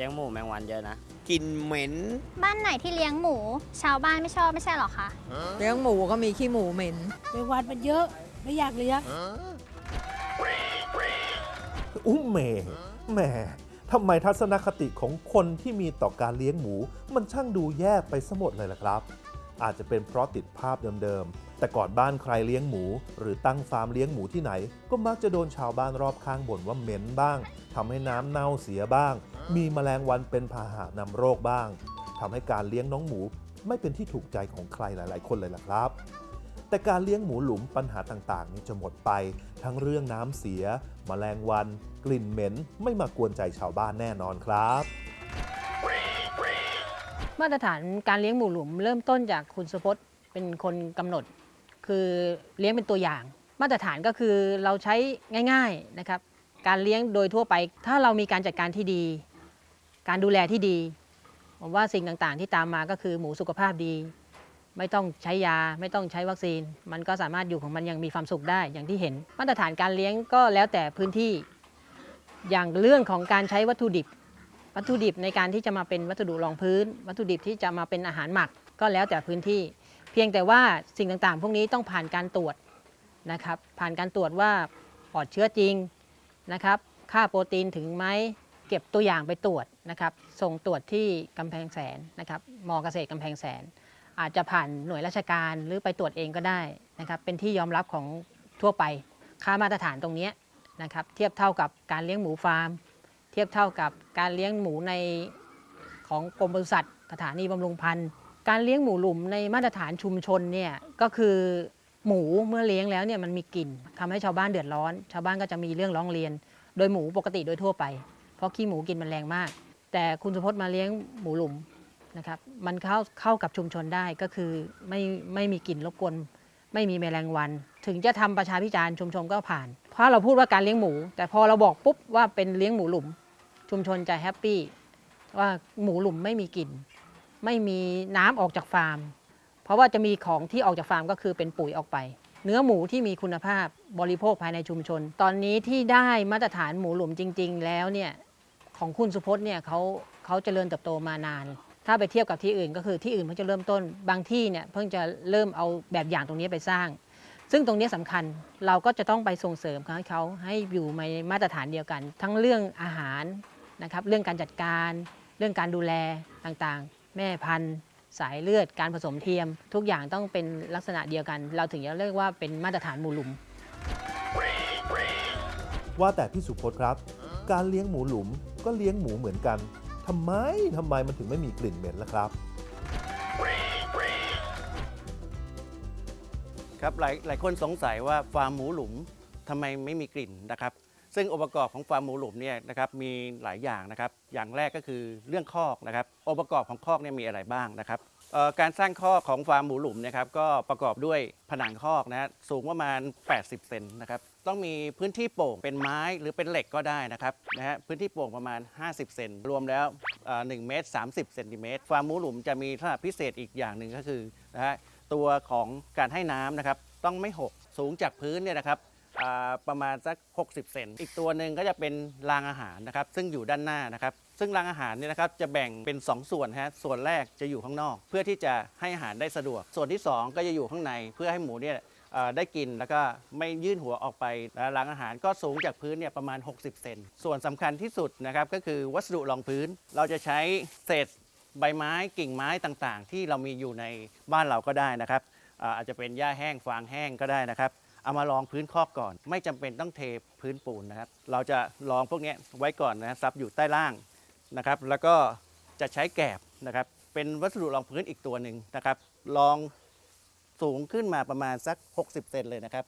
ลี้ยงหมูแมงวันเยอะนะ กลิ่นเหม็น บ้านไหนที่เลี้ยงหมู ชาวบ้านไม่ชอบไม่ใช่หรอคะ เลี้ยงหมูก็มีขี้หมูเหม็นแมงวันมันเยอะไม่อยากเลี้ยงอุ้มเมแหมทำไมทัศนคติของคนที่มีต่อการเลี้ยงหมู มันช่างดูแย่ไปซะหมดเลยล่ะครับ อาจจะเป็นเพราะติดภาพเดิมๆ แต่ก่อนบ้านใครเลี้ยงหมู หรือตั้งฟาร์มเลี้ยงหมูที่ไหน ก็มักจะโดนชาวบ้านรอบข้างบ่นว่าเหม็นบ้างทำให้น้ำเน่าเสียบ้าง มีแมลงวันเป็นพาหะนำโรคบ้างทำให้การเลี้ยงน้องหมูไม่เป็นที่ถูกใจของใครหลาย ๆ คนเลยล่ะครับ แต่การเลี้ยงหมูหลุมปัญหาต่าง ๆ นี่จะหมดไป ทั้งเรื่องน้ำเสีย แมลงวัน กลิ่นเหม็น ไม่มากวนใจชาวบ้านแน่นอนครับมาตรฐานการเลี้ยงหมูหลุมเริ่มต้นจากคุณสุพจน์เป็นคนกำหนด คือเลี้ยงเป็นตัวอย่าง มาตรฐานก็คือเราใช้ง่าย ๆนะครับ การเลี้ยงโดยทั่วไป ถ้าเรามีการจัดการที่ดี การดูแลที่ดี ผมว่าสิ่งต่างๆ ที่ตามมาก็คือหมูสุขภาพดี ไม่ต้องใช้ยาไม่ต้องใช้วัคซีน มันก็สามารถอยู่ของมันยังมีความสุขได้อย่างที่เห็น มาตรฐานการเลี้ยงก็แล้วแต่พื้นที่ อย่างเรื่องของการใช้วัตถุดิบ วัตถุดิบในการที่จะมาเป็นวัสดุรองพื้น วัตถุดิบที่จะมาเป็นอาหารหมักก็แล้วแต่พื้นที่ เพียงแต่ว่าสิ่งต่างๆ พวกนี้ต้องผ่านการตรวจนะครับผ่านการตรวจว่าปลอดเชื้อจริงนะครับค่าโปรตีนถึงไหม เก็บตัวอย่างไปตรวจนะครับส่งตรวจที่กำแพงแสนนะครับมเกษตรกำแพงแสน อาจจะผ่านหน่วยราชการหรือไปตรวจเองก็ได้นะครับเป็นที่ยอมรับของทั่วไป ค่ามาตรฐานตรงนี้นะครับเทียบเท่ากับการเลี้ยงหมูฟาร์ม เทียบเท่ากับการเลี้ยงหมูในของกรมปศุสัตว์สถานีบำรุงพันธุ์การเลี้ยงหมูหลุมในมาตรฐานชุมชนเนี่ยก็คือหมูเมื่อเลี้ยงแล้วเนี่ยมันมีกลิ่นทำให้ชาวบ้านเดือดร้อน ชาวบ้านก็จะมีเรื่องร้องเรียน โดยหมูปกติโดยทั่วไป เพราะขี้หมูกินมันแรงมาก แต่คุณสุพจน์มาเลี้ยงหมูหลุมนะครับมันเข้าเข้ากับชุมชนได้ก็คือไม่ไม่มีกลิ่นรบกวนไม่มีแมลงวัน ถึงจะทำประชาพิจารณ์ชุมชนก็ผ่าน เพราะเราพูดว่าการเลี้ยงหมู แต่พอเราบอกปุ๊บว่าเป็นเลี้ยงหมูหลุม ชุมชนจะ happy ว่าหมูหลุมไม่มีกลิ่น ไม่มีน้ำออกจากฟาร์ม เพราะว่าจะมีของที่ออกจากฟาร์มก็คือเป็นปุ๋ยออกไป เนื้อหมูที่มีคุณภาพบริโภคภายในชุมชน ตอนนี้ที่ได้มาตรฐานหมูหลุมจริง ๆ แล้วเนี่ย ของคุณสุพจน์เนี่ยเขาเขาเจริญเติบโตมานาน ถ้าไปเทียบกับที่อื่น ก็คือที่อื่นเพิ่งจะเริ่มต้น บางที่เนี่ยเพิ่งจะเริ่มเอาแบบอย่างตรงนี้ไปสร้าง ซึ่งตรงนี้สำคัญเราก็จะต้องไปส่งเสริมให้เขาให้อยู่ในมาตรฐานเดียวกัน ทั้งเรื่องอาหารนะครับเรื่องการจัดการ เรื่องการดูแลต่างๆ แม่พันธุ์ สายเลือดการผสมเทียม ทุกอย่างต้องเป็นลักษณะเดียวกัน เราถึงจะเรียกว่าเป็นมาตรฐานหมู่หลุม ว่าแต่พี่สุพจน์ครับ การเลี้ยงหมูหลุม ก็เลี้ยงหมูเหมือนกันทำไมทำไมมันถึงไม่มีกลิ่นเหม็นล่ะครับ ครับหลายหลายคนสงสัยว่าฟาร์มหมูหลุมทำไมไม่มีกลิ่นนะครับ ซึ่งองค์ประกอบของฟาร์มหมูหลุมเนี่ยนะครับมีหลายอย่างนะครับ อย่างแรกก็คือเรื่องคอกนะครับองค์ประกอบของคอกเนี่ยมีอะไรบ้างนะครับการสร้างคอกของฟาร์มหมูหลุมนะครับก็ประกอบด้วยผนังคอกนะฮะสูงประมาณ 80 เซนนะครับ ต้องมีพื้นที่โป่งเป็นไม้หรือเป็นเหล็กก็ได้นะครับนะฮะพื้นที่โป่งประมาณ 50 เซนรวมแล้วเอ่อ1เมตร30เซนติเมตรฟาร์มหมูหลุมจะมีลักษณะพิเศษอีกอย่างหนึ่งก็คือนะฮะตัวของการให้น้ำนะครับต้องไม่หกสูงจากพื้นเนี่ยนะครับประมาณสัก 60 เซน อีกตัวหนึ่งก็จะเป็นรางอาหารนะครับ ซึ่งอยู่ด้านหน้านะครับ ซึ่งรางอาหารเนี่ยนะครับจะแบ่งเป็น 2 ส่วนฮะ ส่วนแรกจะอยู่ข้างนอก เพื่อที่จะให้อาหารได้สะดวก ส่วนที่ 2 ก็จะอยู่ข้างในเพื่อให้หมูเนี่ย ได้กินแล้วก็ไม่ยื่นหัวออกไปนะรางอาหารก็สูงจากพื้นเนี่ยประมาณ 60 เซนส่วนสำคัญที่สุดนะครับก็คือวัสดุรองพื้น เราจะใช้เศษใบไม้กิ่งไม้ต่างๆ ที่เรามีอยู่ในบ้านเราก็ได้นะครับอาจจะเป็นหญ้าแห้งฟางแห้งก็ได้นะครับเอามาลองพื้นคอกก่อน ไม่จำเป็นต้องเทพื้นปูนนะครับ เราจะลองพวกนี้ไว้ก่อนนะซับอยู่ใต้ล่างนะครับ แล้วก็จะใช้แกบนะครับ เป็นวัสดุรองพื้นอีกตัวหนึ่งนะครับลอง สูงขึ้นมาประมาณสัก 60 เซนเลยนะครับ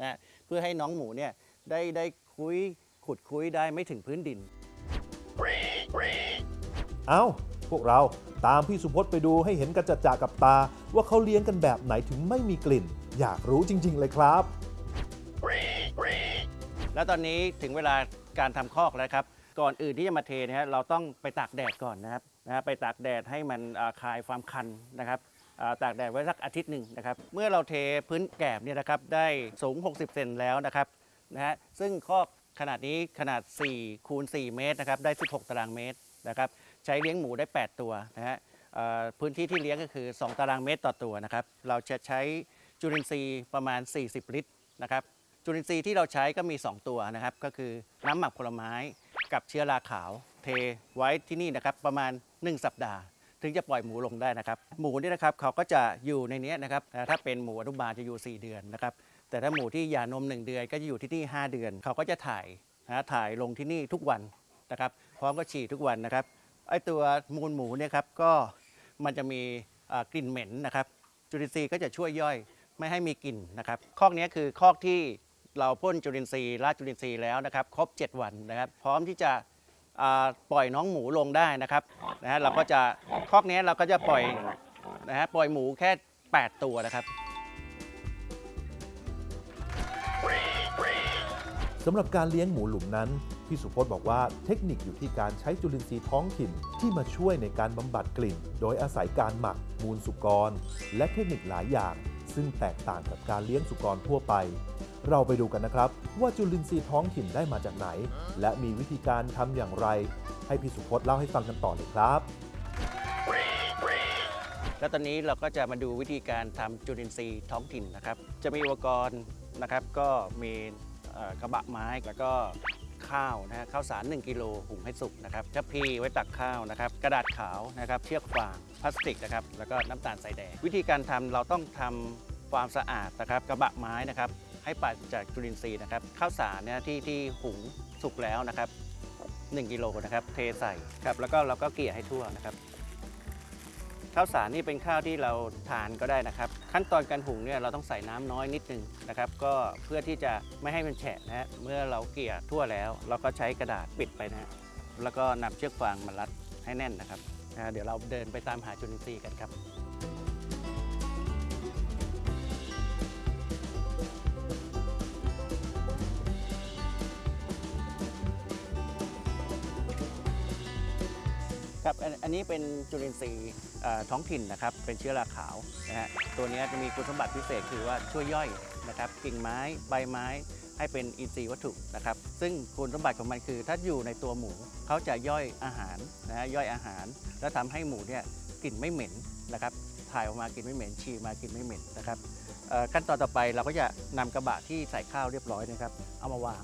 นะเพื่อให้น้องหมูเนี่ยได้ได้คุยขุดคุยได้ไม่ถึงพื้นดิน เอ้า พวกเราตามพี่สุพจน์ไปดูให้เห็นกันจัดจากับตา ว่าเขาเลี้ยงกันแบบไหนถึงไม่มีกลิ่น อยากรู้จริง ๆ เลยครับ แล้วตอนนี้ถึงเวลาการทำคอกแล้วครับ ก่อนอื่นที่จะมาเทนะฮะเราต้องไปตากแดดก่อนนะครับนะฮะไปตากแดดให้มันอ่าคลายความคันนะครับอ่า ตากแดดไว้สักอาทิตย์หนึ่งนะครับ เมื่อเราเทพื้นแกบเนี่ยนะครับได้สูง 60 เซนแล้วนะครับนะฮะซึ่งคอกขนาดนี้ขนาด4คูณ4เมตรนะครับได้ 16 ตารางเมตรนะครับใช้เลี้ยงหมูได้ 8 ตัวนะฮะพื้นที่ที่เลี้ยงก็คือ 2 ตารางเมตรต่อตัวนะครับเราจะใช้จุลินทรีย์ประมาณ 40 ลิตรนะครับจุลินทรีย์ที่เราใช้ก็มี 2 ตัวนะครับก็คือน้ำหมักผลไม้กับเชื้อราขาว เทไว้ที่นี่นะครับประมาณ 1 สัปดาห์ ถึงจะปล่อยหมูลงได้นะครับ หมูนี่นะครับเขาก็จะอยู่ในนี้นะครับถ้าเป็นหมูอนุบาลจะอยู่ 4 เดือนนะครับ แต่ถ้าหมูที่หย่านม 1 เดือนก็จะอยู่ที่นี่ 5 เดือน เขาก็จะถ่ายนะถ่ายลงที่นี่ทุกวันนะครับพร้อมก็ฉี่ทุกวันนะครับไอตัวมูลหมูเนี่ยครับก็มันจะมีกลิ่นเหม็นนะครับ จุลินทรีย์ก็จะช่วยย่อยไม่ให้มีกลิ่นนะครับคอกนี้คือคอกที่เราพ่นจุลินทรีย์ราดจุลินทรีย์แล้วนะครับ ครบ 7 วันนะครับ พร้อมที่จะ ปล่อยน้องหมูลงได้นะครับนะฮะเราก็จะคอกเนี้ยเราก็จะปล่อยนะฮะปล่อยหมูแค่ 8 ตัวนะครับสำหรับการเลี้ยงหมูหลุมนั้น พี่สุพจน์บอกว่าเทคนิคอยู่ที่การใช้จุลินทรีย์ท้องถิ่นที่มาช่วยในการบำบัดกลิ่น โดยอาศัยการหมัก มูลสุกร และเทคนิคหลายอย่าง ซึ่งแตกต่างกับการเลี้ยงสุกรทั่วไป เราไปดูกันนะครับ ว่าจุลินทรีย์ท้องถิ่นได้มาจากไหน และมีวิธีการทำอย่างไร ให้พี่สุพจน์เล่าให้ฟังกันต่อเลยครับ แล้วตอนนี้เราก็จะมาดูวิธีการทำจุลินทรีย์ท้องถิ่นนะครับ จะมีอุปกรณ์นะครับ ก็มีกระบะไม้แล้วก็ข้าวนะฮะข้าวสาร 1 กิโลหุงให้สุกนะครับชะพีไว้ตักข้าวนะครับ กระดาษขาวนะครับเชือกฟางพลาสติกนะครับแล้วก็น้ำตาลใส่แดง วิธีการทำเราต้องทำความสะอาดนะครับกระบะไม้นะครับ ให้ปราศจากจุลินทรีย์นะครับข้าวสารเนี่ยที่ที่หุงสุกแล้วนะครับ1กิโลนะครับเทใส่ครับแล้วก็เราก็เกลี่ยให้ทั่วนะครับข้าวสารนี่เป็นข้าวที่เราทานก็ได้นะครับ ขั้นตอนการหุงเนี่ยเราต้องใส่น้ำน้อยนิดนึงนะครับ ก็เพื่อที่จะไม่ให้มันแฉะนะฮะเมื่อเราเกลี่ยทั่วแล้ว เราก็ใช้กระดาษปิดไปนะฮะแล้วก็นำเชือกฟางมารัดให้แน่นนะครับนะเดี๋ยวเราเดินไปตามหาจุลินทรีย์กันครับ ครับอันนี้เป็นจุลินทรีย์ท้องถิ่นนะครับ เป็นเชื้อราขาวนะฮะตัวนี้จะมีคุณสมบัติพิเศษคือว่าช่วยย่อยนะครับกิ่งไม้ใบไม้ให้เป็นอินทรีย์วัตถุนะครับ ซึ่งคุณสมบัติของมันคือ ถ้าอยู่ในตัวหมูเขาจะย่อยอาหารนะฮะย่อยอาหาร แล้วทำให้หมูเนี่ยกลิ่นไม่เหม็นนะครับถ่ายออกมากินไม่เหม็นฉี่มากินไม่เหม็นนะครับขั้นตอนต่อไปเราก็จะนำกระบะที่ใส่ข้าวเรียบร้อยนะครับ เอามาวาง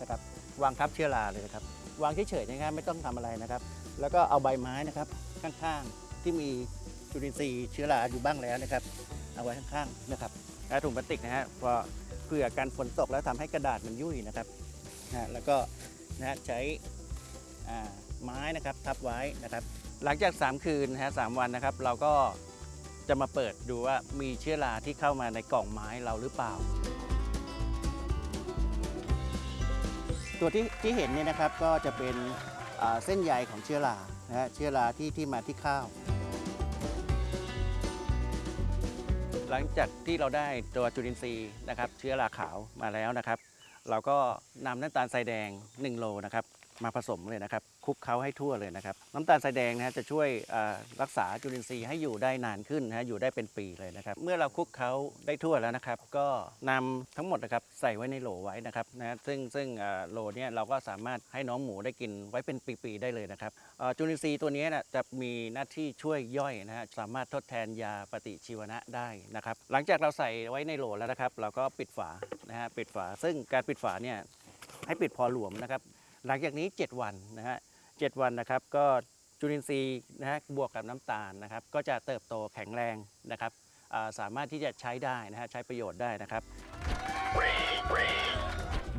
นะครับวางทับเชื้อราเลยนะครับวางเฉยๆนะครับไม่ต้องทำอะไรนะครับ แล้วก็เอาใบไม้นะครับข้างๆ ที่มีจุลินทรีย์เชื้อราอยู่บ้างแล้วนะครับ เอาไว้ข้างๆนะครับแล้วถุงพลาสติกนะฮะพอเผื่อการฝนตกแล้วทำให้กระดาษมันยุ่ยนะครับนะแล้วก็นะใช้ไม้นะครับทับไว้นะครับ หลังจาก 3 คืนนะฮะสามวันนะครับ เราก็จะมาเปิดดูว่ามีเชื้อราที่เข้ามาในกล่องไม้เราหรือเปล่า ตัวที่ที่เห็นเนี่ยนะครับก็จะเป็น เส้นใยของเชื้อรานะฮะเชื้อราที่ที่มาที่ข้าว หลังจากที่เราได้ตัวจุลินทรีย์นะครับเชื้อราขาวมาแล้วนะครับ เราก็นำน้ำตาลทรายแดง 1 โลนะครับมาผสมเลยนะครับคลุกเคล้าให้ทั่วเลยนะครับ น้ำตาลทรายแดงนะฮะจะช่วยรักษาจุลินทรีย์ให้อยู่ได้นานขึ้นนะฮะอยู่ได้เป็นปีเลยนะครับ เมื่อเราคลุกเคล้าได้ทั่วแล้วนะครับ ก็นำทั้งหมดนะครับใส่ไว้ในโหลไว้นะครับนะซึ่งซึ่งโหลเนี่ยเราก็สามารถให้น้องหมูได้กินไว้เป็นปีๆได้เลยนะครับจุลินทรีย์ตัวนี้นะจะมีหน้าที่ช่วยย่อยนะฮะสามารถทดแทนยาปฏิชีวนะได้นะครับ หลังจากเราใส่ไว้ในโหลแล้วนะครับ เราก็ปิดฝานะฮะปิดฝา ซึ่งการปิดฝาเนี่ยให้ปิดพอหลวมนะครับ หลังจากนี้ 7 วันนะฮะ 7 วันนะครับ ก็จุลินทรีย์นะฮะบวกกับน้ำตาลนะครับ ก็จะเติบโตแข็งแรงนะครับอ่าสามารถที่จะใช้ได้นะฮะใช้ประโยชน์ได้นะครับ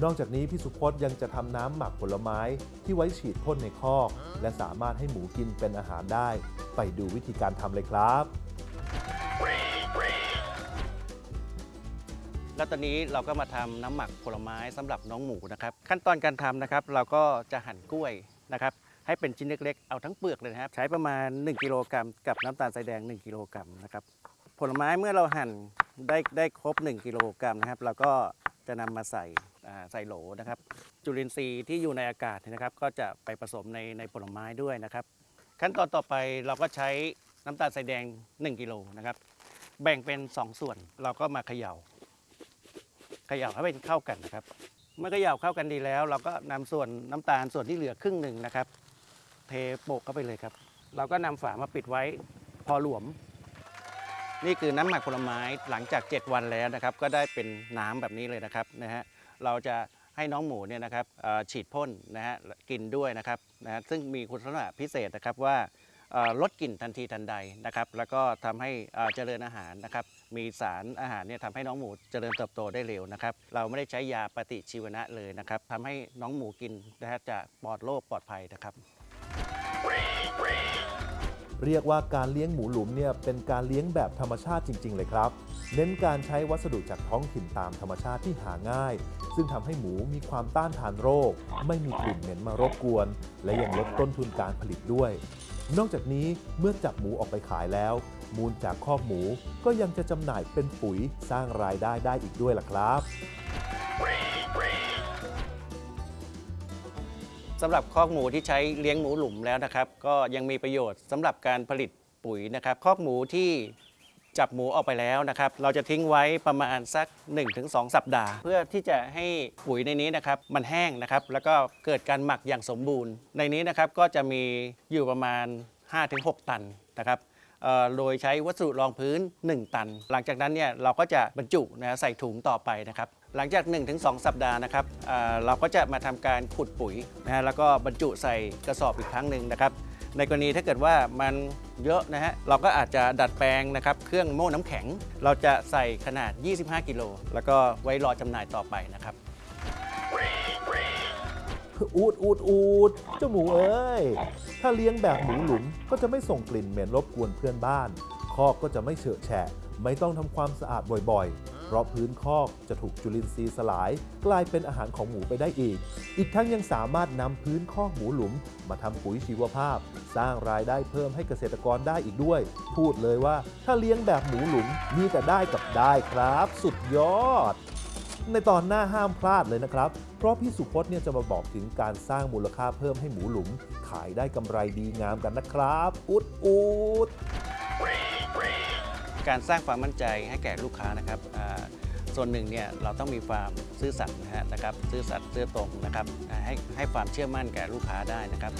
นอกจากนี้พี่สุพจน์ยังจะทำน้ำหมักผลไม้ที่ไว้ฉีดพ่นในคอก และสามารถให้หมูกินเป็นอาหารได้ ไปดูวิธีการทำเลยครับแล้วตอนนี้เราก็มาทำน้ำหมักผลไม้สำหรับน้องหมูนะครับ ขั้นตอนการทำนะครับ เราก็จะหั่นกล้วยนะครับ ให้เป็นชิ้นเล็กๆ เอาทั้งเปลือกเลยนะครับ ใช้ประมาณ 1 กิโลกรัมกับน้ำตาลทรายแดง 1 กิโลกรัมนะครับ ผลไม้เมื่อเราหั่นได้ได้ครบ 1 กิโลกรัมนะครับ เราก็จะนำมาใส่ใส่โหลนะครับ จุลินทรีย์ที่อยู่ในอากาศนะครับ ก็จะไปผสมในในผลไม้ด้วยนะครับ ขั้นตอนต่อไปเราก็ใช้น้ำตาลทรายแดง 1 กิโลนะครับ แบ่งเป็น 2 ส่วนเราก็มาเขย่าเขย่าให้เป็นเข้ากันนะครับเมื่อเขย่าเข้ากันดีแล้ว เราก็นำส่วนน้ำตาลส่วนที่เหลือครึ่งหนึ่งนะครับ เทโปะเข้าไปเลยครับ เราก็นำฝามาปิดไว้พอหลวม นี่คือน้ำหมักผลไม้หลังจาก 7 วันแล้วนะครับ ก็ได้เป็นน้ำแบบนี้เลยนะครับนะฮะเราจะให้น้องหมูเนี่ยนะครับฉีดพ่นนะฮะกินด้วยนะครับนะฮะซึ่งมีคุณสมบัติพิเศษนะครับว่าลดกลิ่นทันทีทันใดนะครับ แล้วก็ทำให้เจริญอาหารนะครับ มีสารอาหารเนี่ยทำให้น้องหมูเจริญเติบโตได้เร็วนะครับ เราไม่ได้ใช้ยาปฏิชีวนะเลยนะครับทำให้น้องหมูกินนะฮะจะปลอดโรคปลอดภัยนะครับ เรียกว่าการเลี้ยงหมูหลุมเนี่ยเป็นการเลี้ยงแบบธรรมชาติจริง ๆ เลยครับ เน้นการใช้วัสดุจากท้องถิ่นตามธรรมชาติที่หาง่าย ซึ่งทำให้หมูมีความต้านทานโรค ไม่มีกลิ่นเหม็นมารบกวน และยังลดต้นทุนการผลิตด้วย นอกจากนี้เมื่อจับหมูออกไปขายแล้ว มูลจากคอกหมูก็ยังจะจำหน่ายเป็นปุ๋ยสร้างรายได้ได้อีกด้วยล่ะครับ สำหรับคอกหมูที่ใช้เลี้ยงหมูหลุมแล้วนะครับ ก็ยังมีประโยชน์สำหรับการผลิตปุ๋ยนะครับ คอกหมูที่จับหมูออกไปแล้วนะครับ เราจะทิ้งไว้ประมาณสัก 1-2 สัปดาห์ เพื่อที่จะให้ปุ๋ยในนี้นะครับ มันแห้งนะครับ แล้วก็เกิดการหมักอย่างสมบูรณ์ ในนี้นะครับก็จะมีอยู่ประมาณ 5-6 ตันนะครับ โดยใช้วัสดุรองพื้น 1 ตัน หลังจากนั้นเนี่ยเราก็จะบรรจุนะใส่ถุงต่อไปนะครับ หลังจาก 1-2 สัปดาห์นะครับเราก็จะมาทำการขุดปุ๋ยนะฮะแล้วก็บรรจุใส่กระสอบอีกครั้งหนึ่งนะครับ ในกรณีถ้าเกิดว่ามันเยอะนะฮะเราก็อาจจะดัดแปลงนะครับเครื่องโม่น้ำแข็ง เราจะใส่ขนาด 25 กิโลแล้วก็ไว้รอจำหน่ายต่อไปนะครับ อูดอูดอูดเจ้าหมูเอ้ย ถ้าเลี้ยงแบบหมูหลุมก็จะไม่ส่งกลิ่นเหม็นรบกวนเพื่อนบ้าน คอกก็จะไม่เฉอะแฉะ ไม่ต้องทำความสะอาดบ่อยๆ เพราะพื้นคอกจะถูกจุลินทรีย์สลาย กลายเป็นอาหารของหมูไปได้อีก อีกทั้งยังสามารถนำพื้นคอกหมูหลุม มาทำปุ๋ยชีวภาพ สร้างรายได้เพิ่มให้เกษตรกรได้อีกด้วย พูดเลยว่าถ้าเลี้ยงแบบหมูหลุมมีแต่ได้กับได้ครับ สุดยอด ในตอนหน้าห้ามพลาดเลยนะครับ เพราะพี่สุพจน์เนี่ยจะมาบอกถึงการสร้างมูลค่าเพิ่มให้หมูหลุม ขายได้กำไรดีงามกันนะครับ อุดอุดการสร้างความมั่นใจให้แก่ลูกค้านะครับอ่าส่วนหนึ่งเนี่ยเราต้องมีความซื่อสัตย์นะฮะนะครับซื่อสัตย์ซื่อตรงนะครับให้ให้ความเชื่อมั่นแก่ลูกค้าได้นะครับ